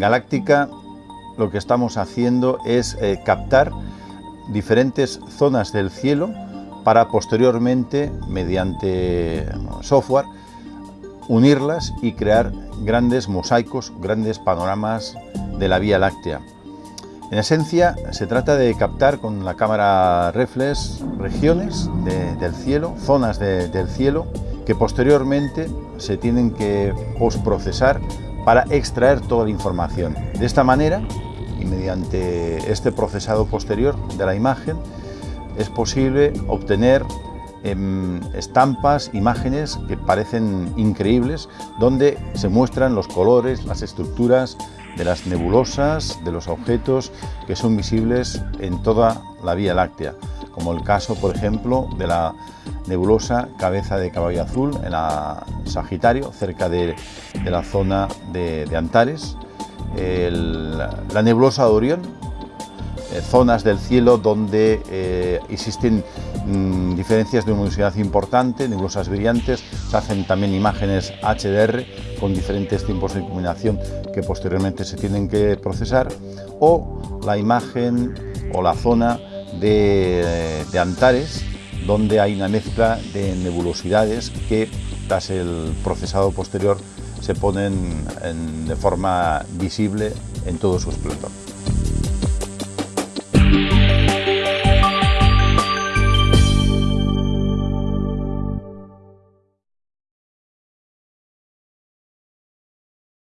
Galáctica lo que estamos haciendo es eh, captar diferentes zonas del cielo para posteriormente, mediante software, unirlas y crear grandes mosaicos, grandes panoramas de la Vía Láctea. En esencia, se trata de captar con la cámara reflex regiones del cielo, zonas del cielo, que posteriormente se tienen que postprocesar para extraer toda la información. De esta manera, y mediante este procesado posterior de la imagen, es posible obtener em, estampas, imágenes que parecen increíbles, donde se muestran los colores, las estructuras de las nebulosas, de los objetos que son visibles en toda la Vía Láctea, como el caso, por ejemplo, de la nebulosa Cabeza de Caballo Azul en la Sagitario, cerca de, la zona de, Antares, la nebulosa de Orión, eh, zonas del cielo donde eh, existen mm, diferencias de luminosidad importante, nebulosas brillantes, se hacen también imágenes HDR con diferentes tiempos de iluminación que posteriormente se tienen que procesar, o la imagen o la zona de, Antares, donde hay una mezcla de nebulosidades que tras el procesado posterior se ponen de forma visible en todo su esplendor.